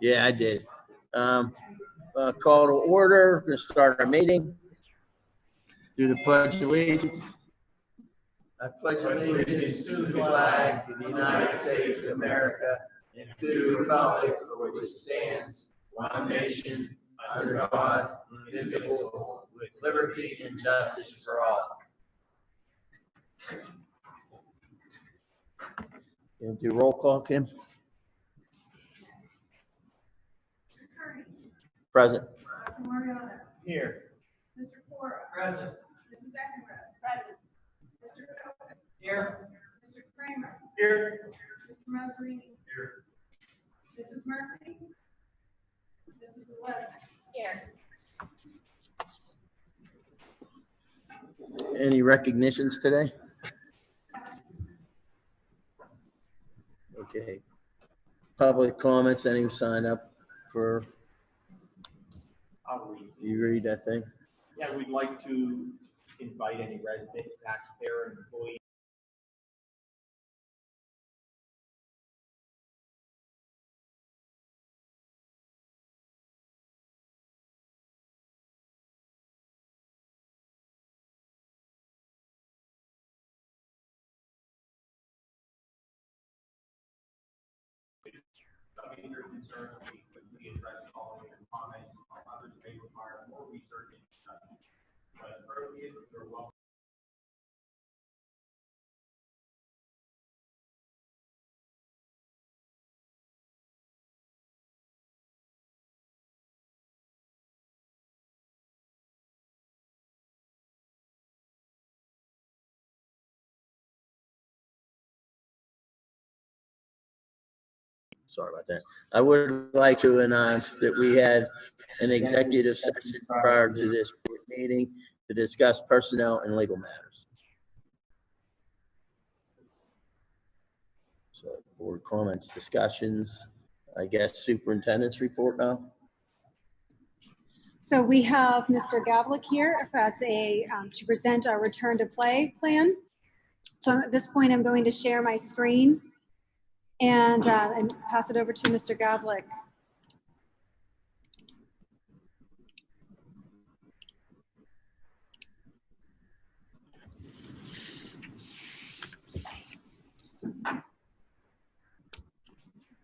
Yeah, I did. Um, uh, call to order, We're gonna start our meeting. Do the pledge of allegiance. I pledge allegiance to the flag of the United States of America and to the republic for which it stands, one nation, under God, indivisible, with liberty and justice for all. And do roll call, Kim? Present. Dr. Mariano. Here. Mr. Cora. Present. Mrs. Eckenrose. Present. Mr. Coe. Here. Mr. Kramer. Here. Mr. Mazzarini. Here. Mrs. Murphy. Mrs. Lesnick. Here. Any recognitions today? Okay. Public comments, any who sign up for, I'll read. you read that thing? Yeah, we'd like to invite any resident, taxpayer, employee. To concerns, we address all of your comments, others may require more research and discussion. But appropriate, you're welcome. Sorry about that. I would like to announce that we had an executive session prior to this meeting to discuss personnel and legal matters. So board comments, discussions, I guess superintendent's report now? So we have Mr. Gavlik here as a, um, to present our return to play plan. So at this point, I'm going to share my screen and, uh, and pass it over to Mr. Gavlik.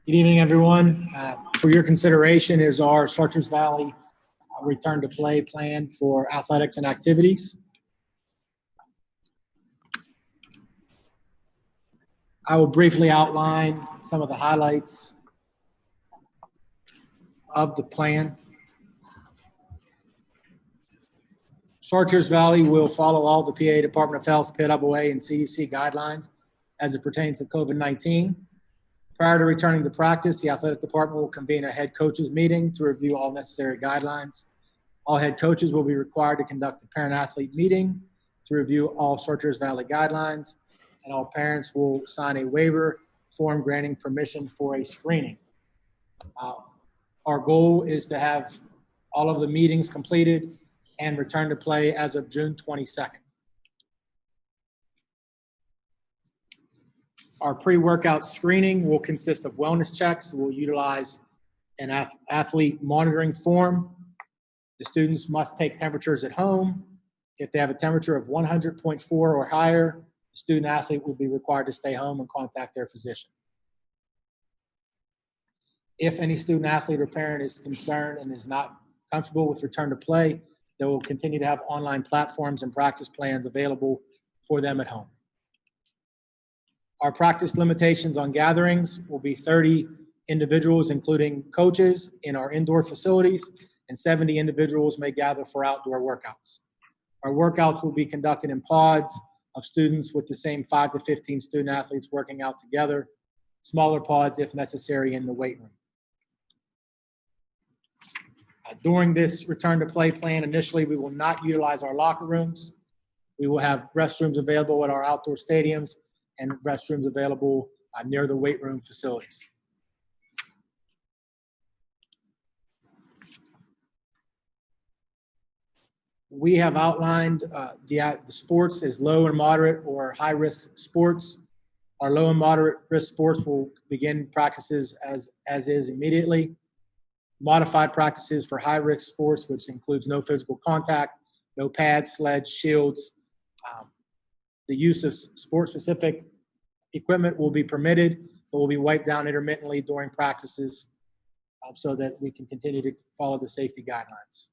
Good evening, everyone. Uh, For your consideration is our Chartiers Valley uh, Return to Play plan for athletics and activities. I will briefly outline some of the highlights of the plan. Chartiers Valley will follow all the PA Department of Health, PWA, and CDC guidelines as it pertains to COVID-19. Prior to returning to practice, the athletic department will convene a head coaches meeting to review all necessary guidelines. All head coaches will be required to conduct a parent athlete meeting to review all Chartiers Valley guidelines, and all parents will sign a waiver form granting permission for a screening. Uh, Our goal is to have all of the meetings completed and return to play as of June 22nd. Our pre-workout screening will consist of wellness checks. We'll utilize an ath- athlete monitoring form. The students must take temperatures at home. If they have a temperature of 100.4 or higher, student athlete will be required to stay home and contact their physician. If any student athlete or parent is concerned and is not comfortable with return to play, they will continue to have online platforms and practice plans available for them at home. Our practice limitations on gatherings will be 30 individuals, including coaches, in our indoor facilities, and 70 individuals may gather for outdoor workouts. Our workouts will be conducted in pods of students with the same 5 to 15 student athletes working out together, smaller pods if necessary in the weight room. Uh, During this return to play plan, initially, we will not utilize our locker rooms. We will have restrooms available at our outdoor stadiums and restrooms available uh, near the weight room facilities. We have outlined uh, the, act- the sports as low and moderate or high-risk sports. Our low and moderate risk sports will begin practices as, as is immediately. modified practices for high-risk sports, which includes no physical contact, no pads, sleds, shields. Um, The use of sport-specific equipment will be permitted, but will be wiped down intermittently during practices um, so that we can continue to follow the safety guidelines.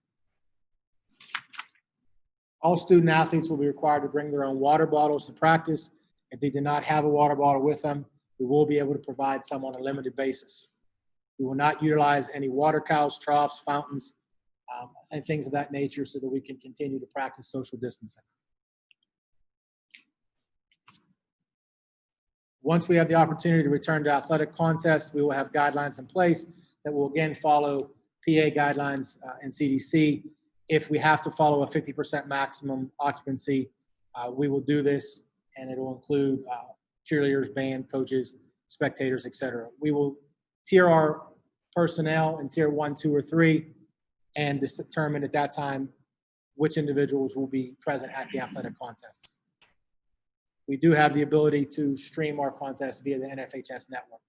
All student athletes will be required to bring their own water bottles to practice. If they do not have a water bottle with them, we will be able to provide some on a limited basis. We will not utilize any water cows, troughs, fountains, um, and things of that nature so that we can continue to practice social distancing. Once we have the opportunity to return to athletic contests, we will have guidelines in place that will again follow PA guidelines uh, and CDC. If we have to follow a 50% maximum occupancy, uh, we will do this, and it will include uh, cheerleaders, band, coaches, spectators, et cetera. We will tier our personnel in tier one, two, or three, and determine at that time which individuals will be present at the athletic contests. We do have the ability to stream our contests via the NFHS network.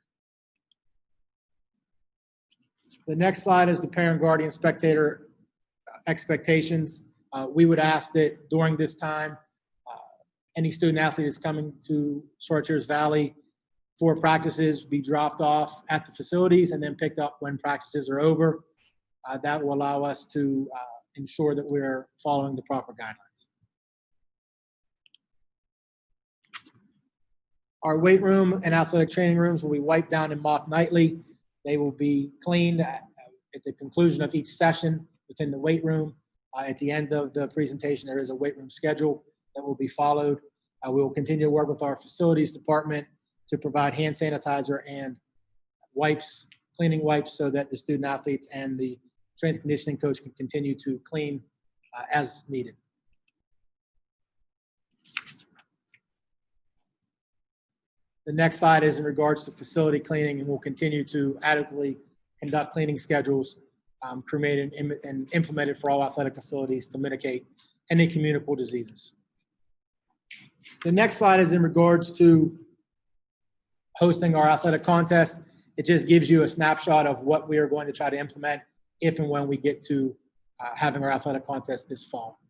The next slide is the parent, guardian, spectator expectations. Uh, We would ask that during this time, uh, any student athlete that's coming to Short Valley for practices be dropped off at the facilities and then picked up when practices are over. Uh, That will allow us to uh, ensure that we're following the proper guidelines. Our weight room and athletic training rooms will be wiped down and mopped nightly. They will be cleaned at at the conclusion of each session within the weight room. Uh, At the end of the presentation, there is a weight room schedule that will be followed. Uh, We will continue to work with our facilities department to provide hand sanitizer and wipes, cleaning wipes, so that the student athletes and the strength conditioning coach can continue to clean uh, as needed. The next slide is in regards to facility cleaning, and we'll continue to adequately conduct cleaning schedules um, cremated and and implemented for all athletic facilities to mitigate any communicable diseases. The next slide is in regards to hosting our athletic contest. It just gives you a snapshot of what we are going to try to implement if and when we get to uh, having our athletic contest this fall.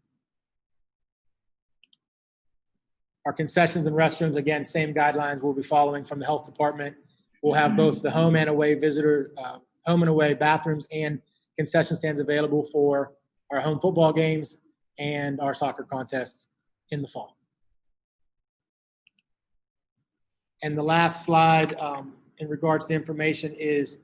Our concessions and restrooms, again, same guidelines we'll be following from the health department. We'll have both the home and away visitor, uh, home and away bathrooms and concession stands available for our home football games and our soccer contests in the fall. And the last slide um, in regards to information is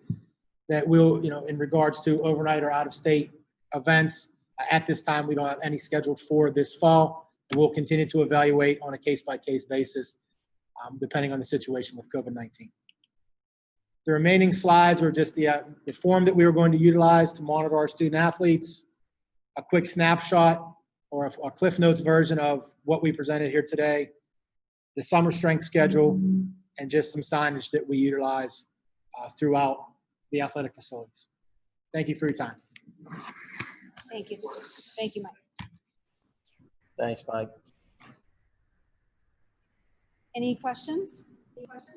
that we'll, you know, in regards to overnight or out-of-state events, uh, at this time, we don't have any scheduled for this fall. We'll continue to evaluate on a case-by-case basis, um, depending on the situation with COVID-19. The remaining slides are just the, uh, the form that we were going to utilize to monitor our student athletes, a quick snapshot or a a Cliff Notes version of what we presented here today, the summer strength schedule, and just some signage that we utilize uh, throughout the athletic facilities. Thank you for your time. Thank you. Thank you, Mike. Thanks, Mike. Any questions? Any questions?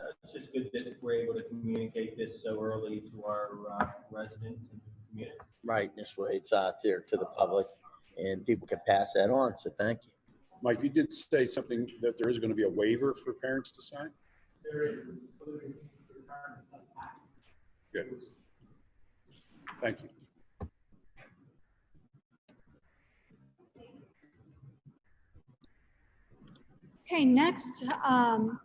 Uh, It's just good that we're able to communicate this so early to our uh, residents and community. Right, this way it's out there to the public and people can pass that on, so thank you. Mike, you did say something that there is going to be a waiver for parents to sign? Good. Thank you. Okay, next, um,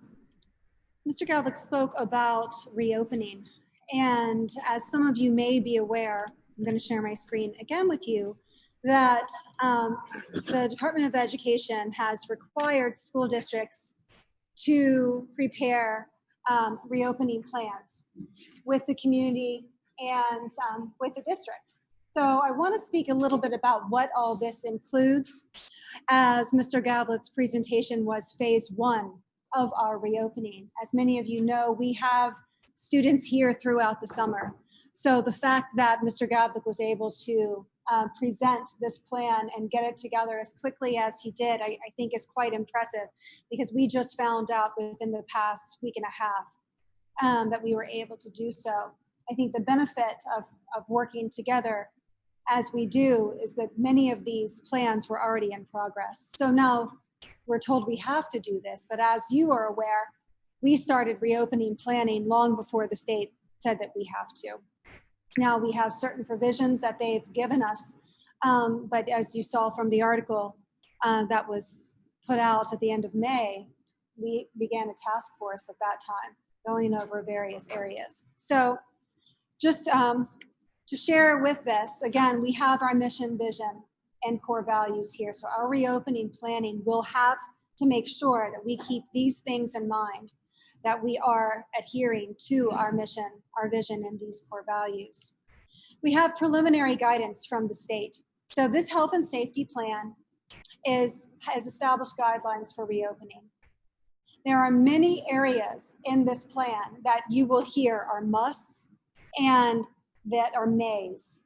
Mr. Gavlik spoke about reopening. And as some of you may be aware, I'm going to share my screen again with you, that um, the Department of Education has required school districts to prepare um, reopening plans with the community and um, with the district. So I want to speak a little bit about what all this includes as Mr. Gavlik's presentation was phase one of our reopening. As many of you know, we have students here throughout the summer. So the fact that Mr. Gavlik was able to uh, present this plan and get it together as quickly as he did, I, I think is quite impressive because we just found out within the past week and a half um, that we were able to do so. I think the benefit of, of working together as we do is that many of these plans were already in progress. So now we're told we have to do this, but as you are aware, we started reopening planning long before the state said that we have to. Now we have certain provisions that they've given us, um, but as you saw from the article uh, that was put out at the end of May, we began a task force at that time going over various areas. So just um, to share with this, again, we have our mission, vision, and core values here. So our reopening planning will have to make sure that we keep these things in mind, that we are adhering to our mission, our vision, and these core values. We have preliminary guidance from the state. So this health and safety plan is, has established guidelines for reopening. There are many areas in this plan that you will hear are musts and that are mays.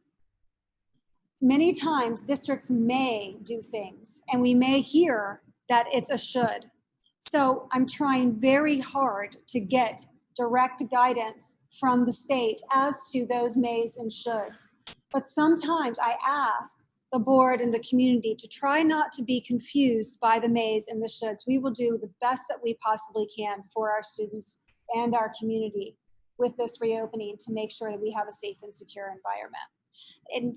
Many times districts may do things and we may hear that it's a should. So I'm trying very hard to get direct guidance from the state as to those mays and shoulds. But sometimes I ask the board and the community to try not to be confused by the mays and the shoulds. We will do the best that we possibly can for our students and our community with this reopening to make sure that we have a safe and secure environment.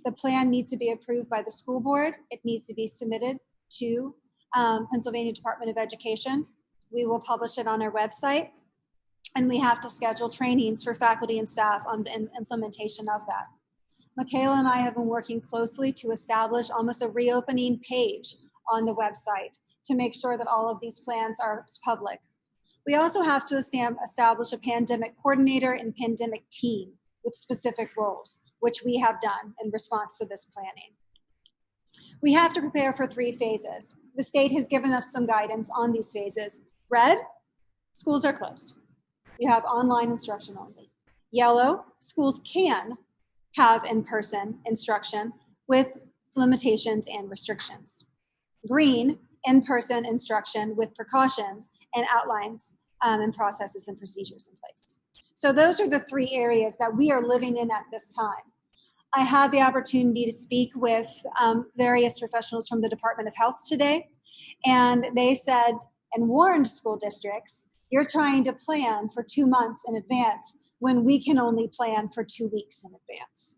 The plan needs to be approved by the school board. It needs to be submitted to um, Pennsylvania Department of Education. We will publish it on our website and we have to schedule trainings for faculty and staff on the implementation of that. Michaela and I have been working closely to establish almost a reopening page on the website to make sure that all of these plans are public. We also have to establish a pandemic coordinator and pandemic team with specific roles, which we have done in response to this planning. We have to prepare for three phases. The state has given us some guidance on these phases. Red, schools are closed. You have online instruction only. Yellow, schools can have in-person instruction with limitations and restrictions. Green, in-person instruction with precautions and outlines um, and processes and procedures in place. So those are the three areas that we are living in at this time. I had the opportunity to speak with um, various professionals from the Department of Health today, and they said and warned school districts, you're trying to plan for two months in advance when we can only plan for two weeks in advance.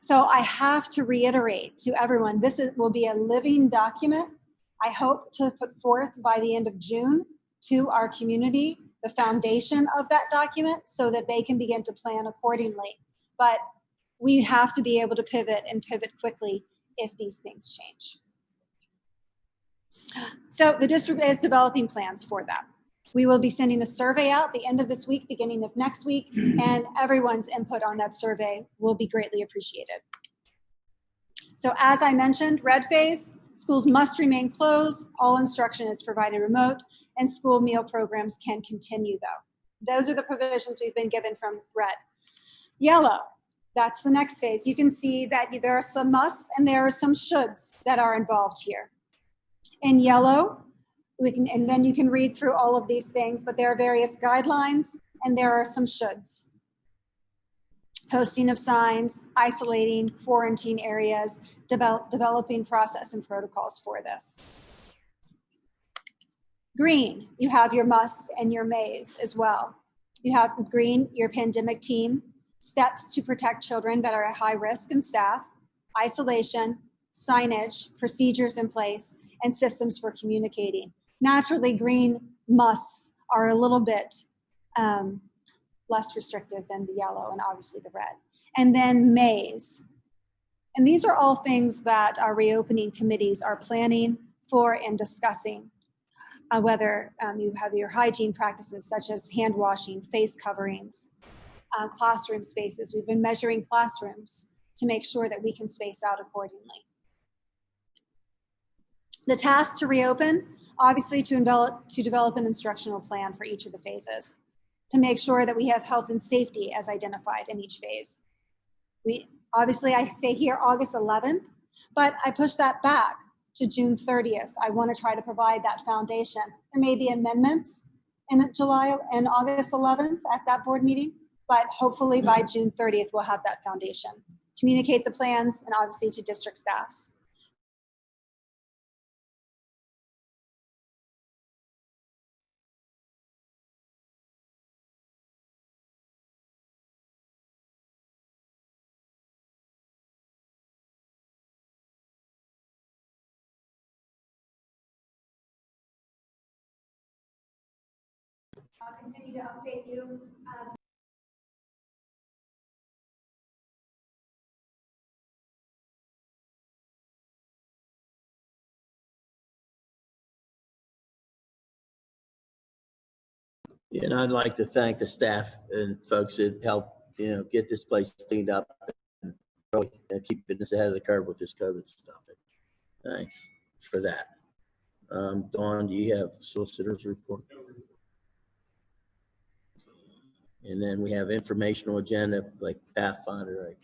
So I have to reiterate to everyone, this is, will be a living document I hope to put forth by the end of June to our community the foundation of that document so that they can begin to plan accordingly. But we have to be able to pivot and pivot quickly if these things change. So the district is developing plans for that. We will be sending a survey out the end of this week, beginning of next week, and everyone's input on that survey will be greatly appreciated. So as I mentioned, red phase, Schools must remain closed, all instruction is provided remote, and school meal programs can continue though. Those are the provisions we've been given from red. Yellow, that's the next phase. You can see that there are some musts and there are some shoulds that are involved here. In yellow, we can, and then you can read through all of these things, but there are various guidelines and there are some shoulds posting of signs, isolating, quarantine areas, develop, developing process and protocols for this. Green, you have your musts and your mays as well. You have green, your pandemic team, steps to protect children that are at high risk and staff, isolation, signage, procedures in place, and systems for communicating. Naturally, green musts are a little bit um, less restrictive than the yellow and obviously the red. And then mays. And these are all things that our reopening committees are planning for and discussing. Uh, whether um, you have your hygiene practices such as hand washing, face coverings, uh, classroom spaces. We've been measuring classrooms to make sure that we can space out accordingly. The task to reopen, obviously to develop, to develop an instructional plan for each of the phases to make sure that we have health and safety as identified in each phase. We Obviously, I say here August 11th, but I push that back to June 30th. I want to try to provide that foundation. There may be amendments in July and August 11th at that board meeting, but hopefully by June 30th, we'll have that foundation. Communicate the plans and obviously to district staffs. I'll continue to update you. uh, And I'd like to thank the staff and folks that helped, you know, get this place cleaned up and really keeping us ahead of the curve with this COVID stuff. Thanks for that. Um, Dawn, do you have solicitors report? And then we have informational agenda like Pathfinder?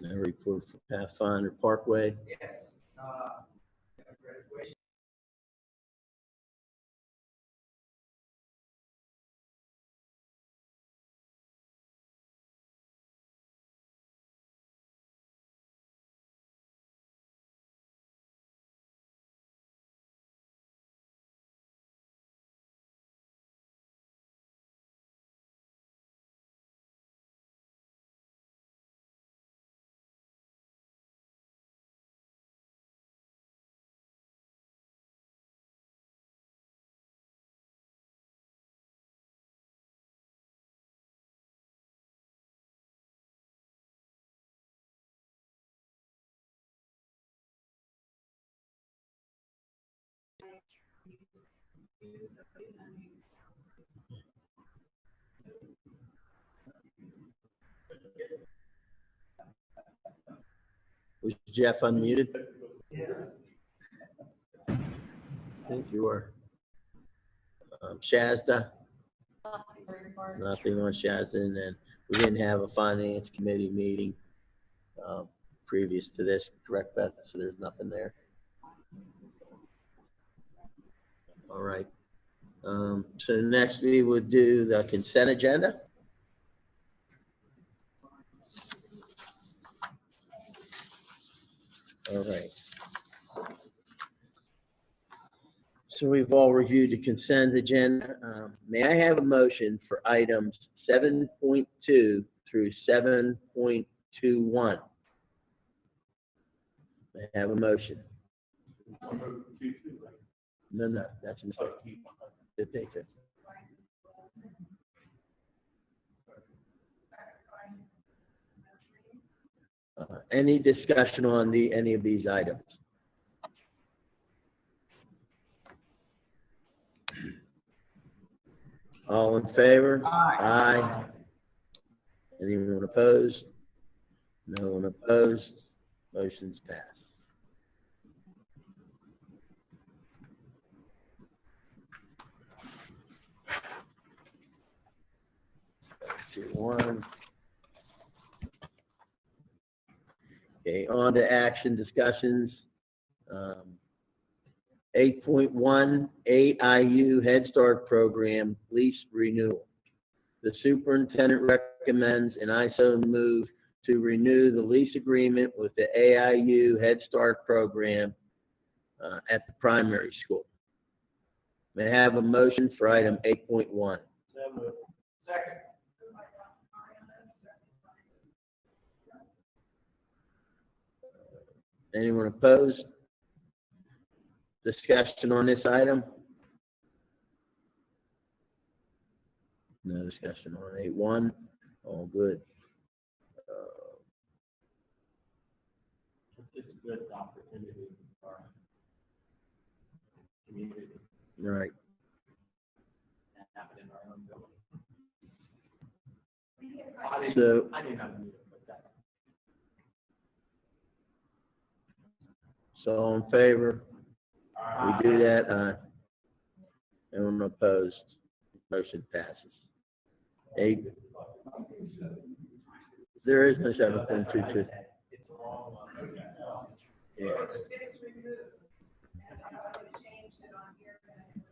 No report for Pathfinder Parkway. Yes. Was Jeff unmuted? I think you were. Um, Shazda? Nothing on Shazda, and then we didn't have a finance committee meeting um, previous to this, correct, Beth? So there's nothing there. All right. Um, So next we would do the consent agenda. All right. So we've all reviewed the consent agenda. Um, May I have a motion for items seven point two through seven point two one? May I have a motion? No, no, that's a mistake. They say? Uh, Any discussion on the, any of these items? All in favor? Aye. Anyone opposed? No one opposed. Motion's passed. One. Okay, on to action discussions. Um, Eight point one, AIU Head Start Program lease renewal. The superintendent recommends and I so move to renew the lease agreement with the AIU Head Start Program uh, at the primary school. May I have a motion for item eight point one? Anyone opposed? Discussion on this item? No discussion on eight one, all good. Uh, It's a good opportunity for our community All right, to have it in our own building. So, I didn't have a meeting with that. So all in favor? We do that, uh, anyone opposed? Motion passes. Eight. There is no seven point two two. Yeah, It's removed. And I know they changed it on here, and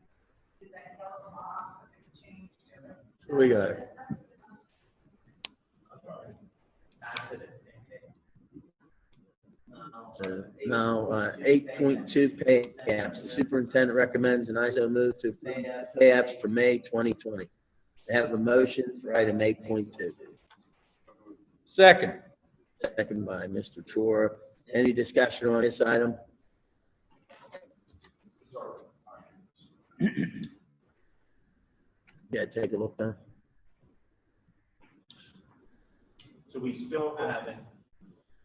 did that yellow box, and it's changed to. we got it. So now, uh, eight point two pay apps. The superintendent recommends an ISO move to approve pay apps for May twenty twenty. They have a motion for item eight point two. Second. Second by Mr. Chora. Any discussion on this item? Yeah, take a look now. So we still haven't,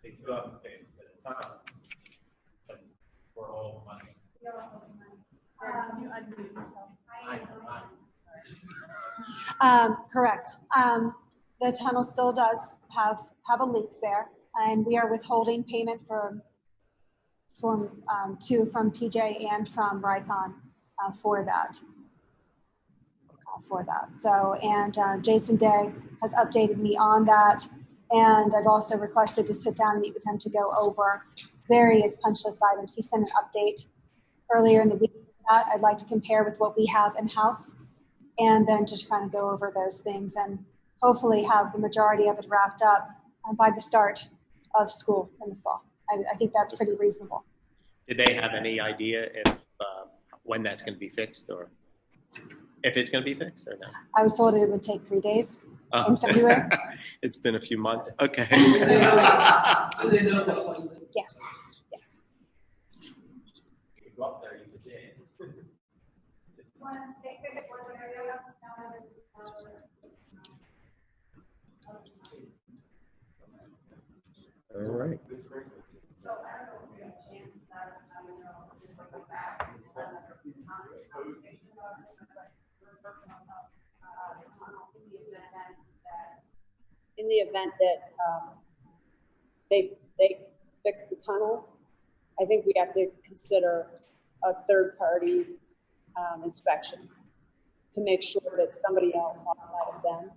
they still haven't paid For all money. Um, correct. Um, the tunnel still does have, have a leak there, and we are withholding payment for, from, um, two from PJ and from Rycon, uh, for that. Uh, For that. So, and, uh, Jason Day has updated me on that, and I've also requested to sit down and meet with him to go over various punch list items. He sent an update earlier in the week. That I'd like to compare with what we have in-house and then just kind of go over those things and hopefully have the majority of it wrapped up uh, by the start of school in the fall. I, I think that's pretty reasonable. Did they have any idea if, uh, when that's going to be fixed or if it's going to be fixed or not? I was told it would take three days. Oh. In February? It's been a few months. Okay. Yes, yes. You go up there, you could dig. All right. In the event that um, they, they fix the tunnel, I think we have to consider a third-party um, inspection to make sure that somebody else outside of them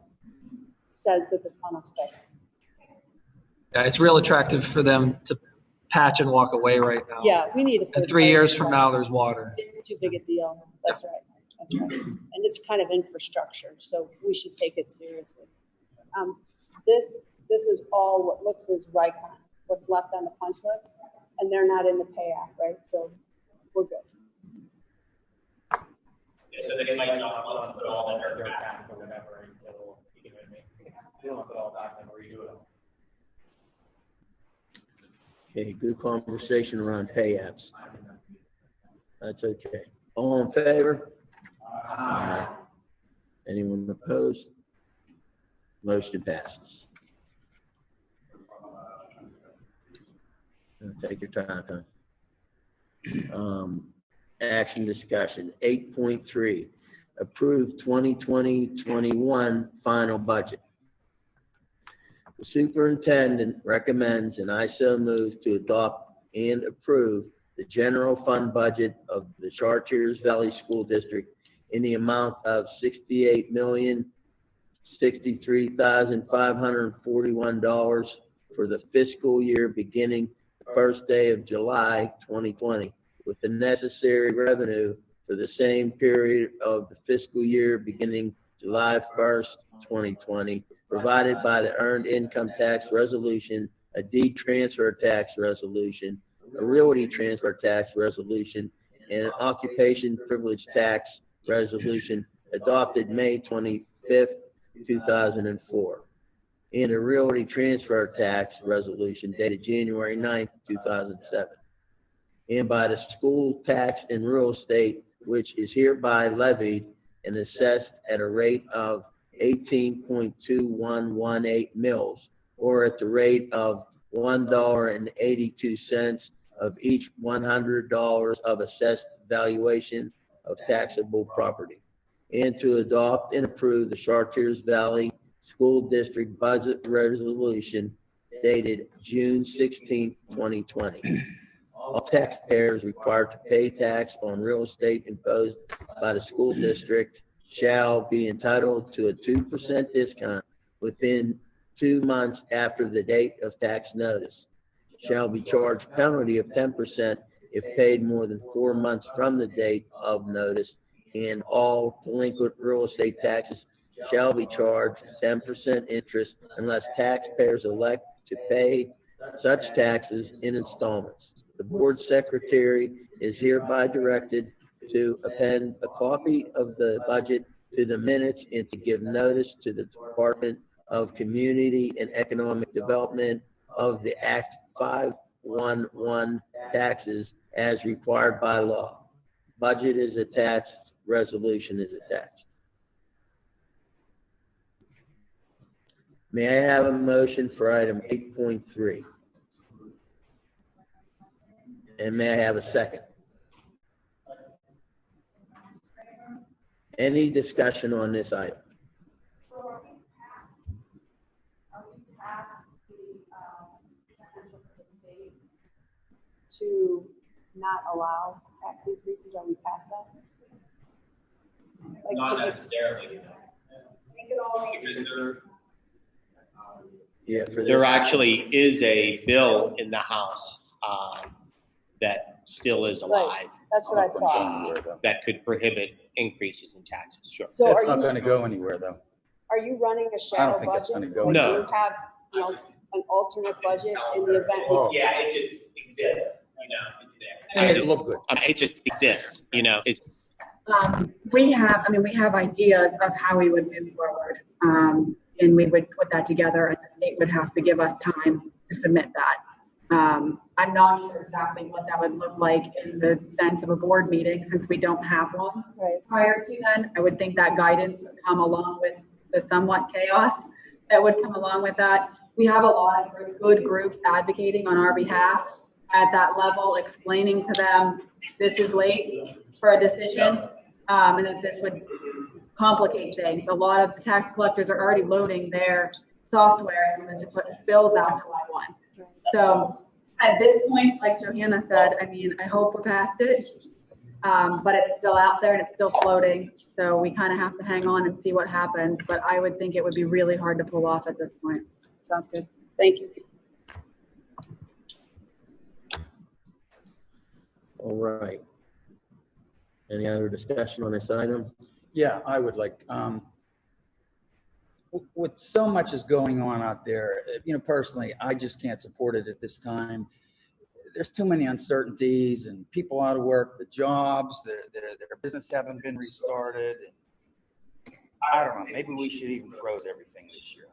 says that the tunnel's fixed. Yeah, it's real attractive for them to patch and walk away right now. Yeah, we need a. And three third-party years from now, there's water. It's too big a deal. That's right. That's right. And it's kind of infrastructure, so we should take it seriously. Um, this, this is all what looks as Rycon, what's left on the punch list, and they're not in the pay app, right? So we're good. Yeah, so they might not want to put all that dirt back or whatever until, you know what I mean? They don't put all back and redo it. Okay, good conversation around pay apps. That's okay. All in favor? Aye. Anyone opposed? Motion passes. Take your time, huh? Um, action discussion, eight point three, approve 2020-21 final budget. The superintendent recommends, and I so move to adopt and approve the general fund budget of the Chartiers Valley School District in the amount of sixty-eight million, sixty-three thousand, five hundred and forty-one dollars for the fiscal year beginning the first day of July twenty twenty, with the necessary revenue for the same period of the fiscal year beginning July first, twenty twenty, provided by the Earned Income Tax Resolution, a deed transfer tax resolution, a realty transfer tax resolution, and an occupation privilege tax resolution adopted May twenty-fifth, two thousand and four, and a realty transfer tax resolution dated January 9th, two thousand seven, and by the school tax and real estate, which is hereby levied and assessed at a rate of eighteen point two one one eight mils, or at the rate of one dollar and eighty-two cents of each one hundred dollars of assessed valuation of taxable property. And to adopt and approve the Chartiers Valley School District Budget Resolution dated June 16, 2020. All taxpayers required to pay tax on real estate imposed by the school district shall be entitled to a 2% discount within two months after the date of tax notice. Shall be charged penalty of 10% if paid more than four months from the date of notice, and all delinquent real estate taxes shall be charged 10% interest unless taxpayers elect to pay such taxes in installments. The board secretary is hereby directed to append a copy of the budget to the minutes and to give notice to the Department of Community and Economic Development of the Act 511 taxes as required by law. Budget is attached, resolution is attached. May I have a motion for item 8.3? And may I have a second? Any discussion on this item? Um? To not allow tax increases, are we past that? Like, Not necessarily, no. We could all make Because they're, Yeah, for There actually is a bill in the House um, that still is alive That's what I thought. go anywhere, though. that could prohibit increases in taxes, sure. So That's are not you, gonna go anywhere, though. are you running a I don't shadow think that's budget? gonna go. Or do No. you have, you know, an alternate budget in the event? Oh. yeah, it just exists, you know, it's there. And make it look good. I mean, it just exists, you know, it's, Um, we have, I mean, we have ideas of how we would move forward. Um, and we would put that together and the state would have to give us time to submit that. Um, I'm not sure exactly what that would look like in the sense of a board meeting since we don't have one. Right. Prior to then, I would think that guidance would come along with the somewhat chaos that would come along with that. We have a lot of good groups advocating on our behalf at that level, explaining to them, this is late for a decision, um, and that this would complicate things. A lot of the tax collectors are already loading their software and then to put bills out July one. So at this point, like Johanna said, I mean, I hope we're past it. Um, but it's still out there and it's still floating, so we kind of have to hang on and see what happens. But I would think it would be really hard to pull off at this point. Sounds good. Thank you. all right. Any other discussion on this item? Yeah, I would like, um, with so much is going on out there, uh, you know, personally, I just can't support it at this time. There's too many uncertainties and people out of work, the jobs, their, their, their business haven't been restarted. I don't know, maybe we should even froze everything this year.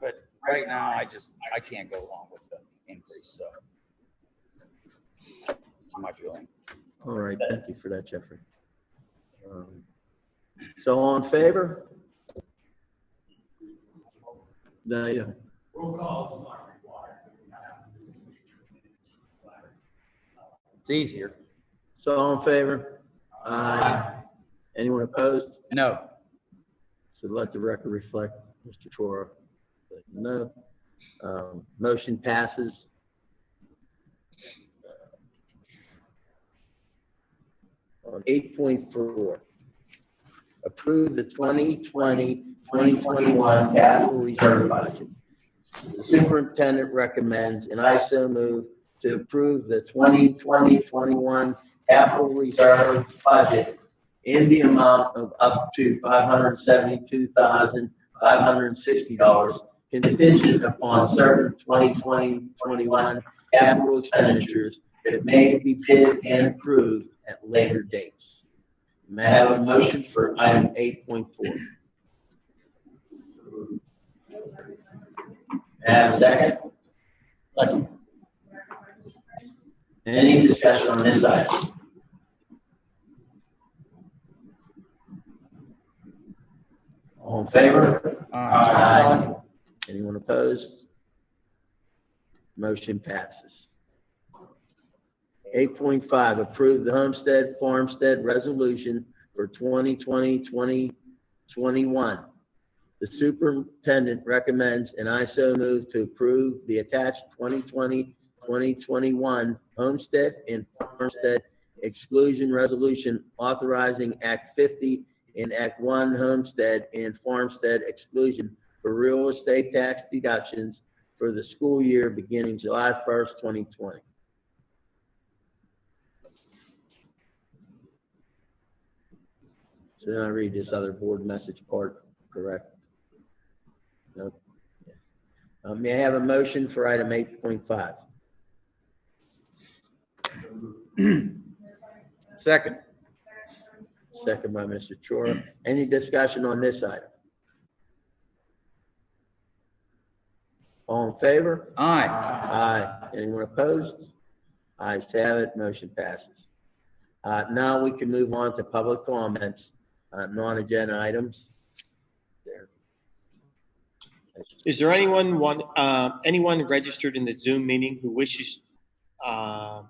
But right now, I just, I can't go along with the increase, so. That's my feeling. All right, thank you for that, Jeffrey. Um, So all in favor? No, yeah. Roll call is not required. It's easier. So all in favor? Aye. Anyone opposed? No. So let the record reflect, Mr. Toro, no. Um, Motion passes. On eight point four, approve the 2020-2021 capital reserve budget. The superintendent recommends, and I so move, to approve the 2020-21 capital reserve budget in the amount of up to five hundred seventy-two thousand, five hundred and sixty dollars contingent upon certain 2020-21 capital expenditures that may be bid and approved at later dates. May I have a motion for item eight point four? May I have a second? Second. Any discussion on this item? All in favor? Aye. Anyone opposed? Motion passes. Eight point five, approve the homestead farmstead resolution for 2020-2021. The superintendent recommends, and I so move to approve the attached 2020-2021 homestead and farmstead exclusion resolution authorizing Act 50 and Act 1 homestead and farmstead exclusion for real estate tax deductions for the school year beginning July 1st, 2020. Then I read this other board message part, correct? No. Uh, May I have a motion for item 8.5? Second. Second by Mr. Chora. Any discussion on this item? All in favor? Aye. Aye. Anyone opposed? Ayes have it, motion passes. Uh, Now we can move on to public comments, uh, non-agenda items. There. Is there anyone, one, uh, anyone registered in the Zoom meeting who wishes uh,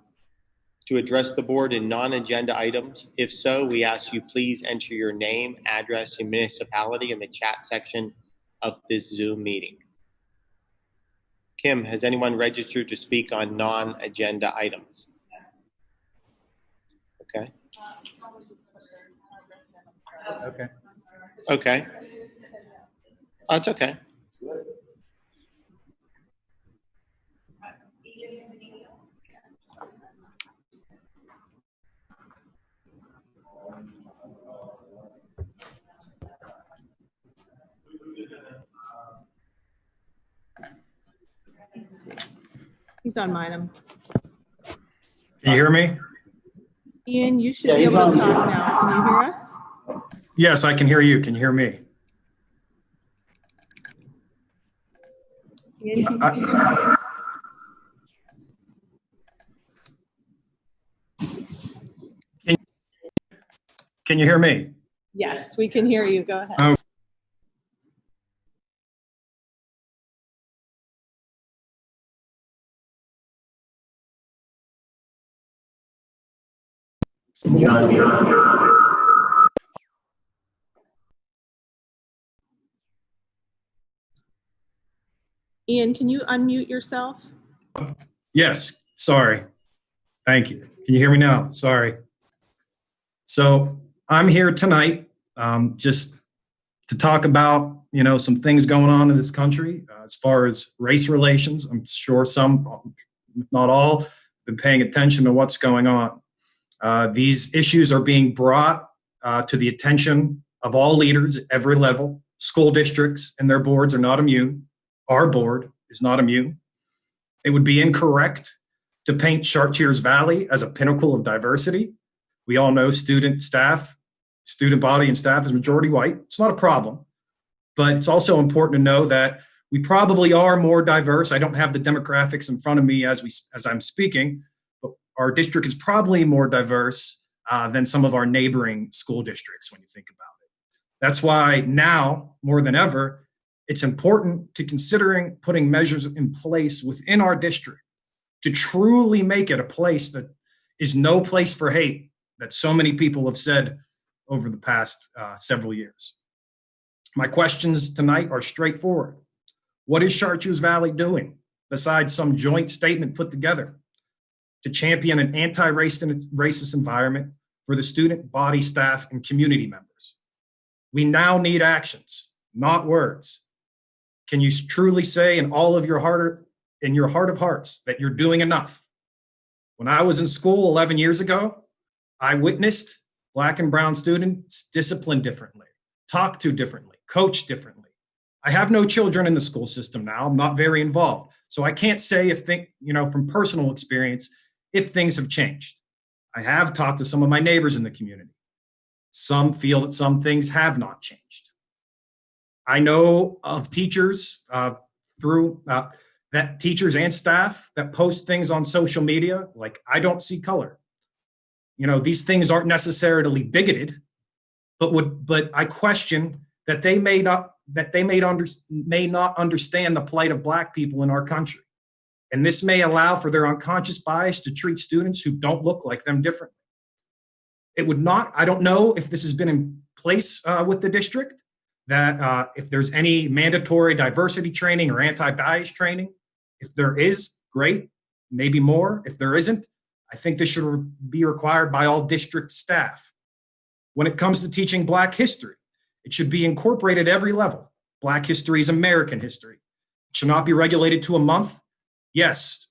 to address the board in non-agenda items? If so, we ask you please enter your name, address, and municipality in the chat section of this Zoom meeting. Kim, has anyone registered to speak on non-agenda items? Okay, Okay. okay. Oh, it's okay. He's on mine. I'm- Can you hear me? Ian, you should Yeah, be he's able to on. talk now. Can you hear us? Yes, I can hear you. Can you hear me? Ian, can you I- hear? Can you hear me? Yes, we can hear you. Go ahead. Oh. Ian, can you unmute yourself? Yes, sorry. Thank you. Can you hear me now? Sorry. So I'm here tonight um, just to talk about, you know, some things going on in this country uh, as far as race relations. I'm sure some, not all, have been paying attention to what's going on. Uh, these issues are being brought uh, to the attention of all leaders at every level. School districts and their boards are not immune. Our board is not immune. It would be incorrect to paint Chartiers Valley as a pinnacle of diversity. We all know student staff, student body and staff is majority white. It's not a problem. But it's also important to know that we probably are more diverse. I don't have the demographics in front of me as we as I'm speaking, but our district is probably more diverse uh, than some of our neighboring school districts when you think about it. That's why now more than ever, it's important to considering putting measures in place within our district to truly make it a place that is no place for hate that so many people have said over the past uh, several years. My questions tonight are straightforward. What is Chartiers Valley doing besides some joint statement put together to champion an anti-racist environment for the student, body, staff, and community members? We now need actions, not words. Can you truly say in all of your heart, in your heart of hearts, that you're doing enough? When I was in school 11 years ago, I witnessed black and brown students disciplined differently, talked to differently, coached differently. I have no children in the school system now. I'm not very involved. So I can't say if think, you know, from personal experience, if things have changed. I have talked to some of my neighbors in the community. Some feel that some things have not changed. I know of teachers uh, through uh, that teachers and staff that post things on social media like I don't see color. You know, these things aren't necessarily bigoted, but would but I question that they may not that they may under, may not understand the plight of black people in our country. And this may allow for their unconscious bias to treat students who don't look like them differently. It would not, I don't know if this has been in place uh, with the district, that uh, if there's any mandatory diversity training or anti-bias training, if there is, great, maybe more. If there isn't, I think this should be required by all district staff. When it comes to teaching Black history, it should be incorporated at every level. Black history is American history. It should not be regulated to a month. Yes,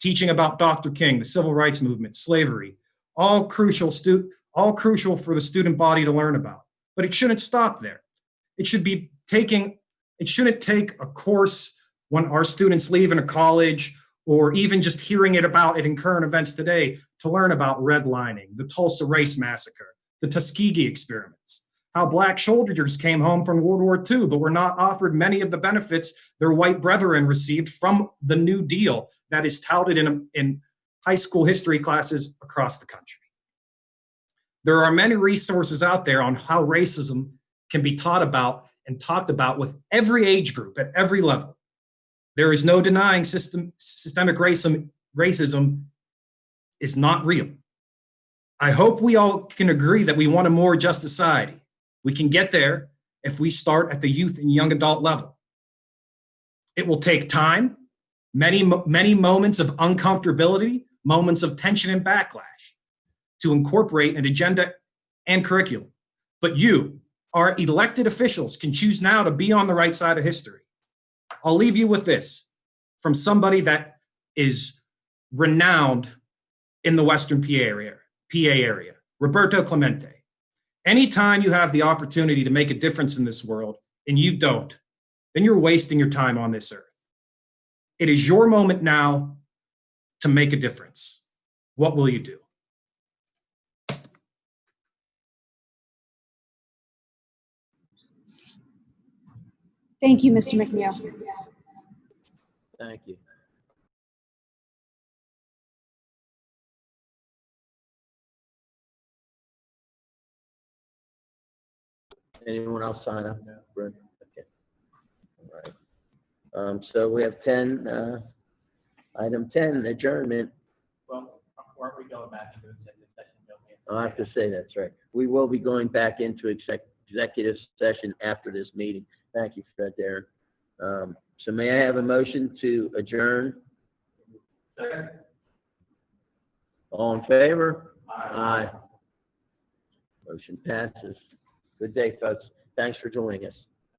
teaching about Dr. King, the civil rights movement, slavery, all crucial all crucial for the student body to learn about. But it shouldn't stop there. It should be taking it shouldn't take a course when our students leave in a college or even just hearing it about it in current events today to learn about redlining, the Tulsa Race Massacre, the Tuskegee experiments, how black soldiers came home from World War II but were not offered many of the benefits their white brethren received from the New Deal that is touted in, in high school history classes across the country. There are many resources out there on how racism can be taught about and talked about with every age group at every level. There is no denying system, systemic racism, racism is not real. I hope we all can agree that we want a more just society. We can get there if we start at the youth and young adult level. It will take time, many, many moments of uncomfortability, moments of tension and backlash to incorporate an agenda and curriculum. But you, our elected officials, can choose now to be on the right side of history. I'll leave you with this from somebody that is renowned in the Western PA area, PA area, Roberto Clemente. Anytime you have the opportunity to make a difference in this world and you don't, then you're wasting your time on this earth. It is your moment now to make a difference. What will you do? Thank you, Mr. McNeil. Thank you. Anyone else sign up? Brent? Okay. All right. Um, so we have ten, uh, item ten, adjournment. Well, aren't we going back into executive session? don't we? I'll have to say that's right. We will be going back into exec, executive session after this meeting. Thank you for that, Darren. Um, so may I have a motion to adjourn? All in favor? Aye. Motion passes. Good day, folks. Thanks for joining us.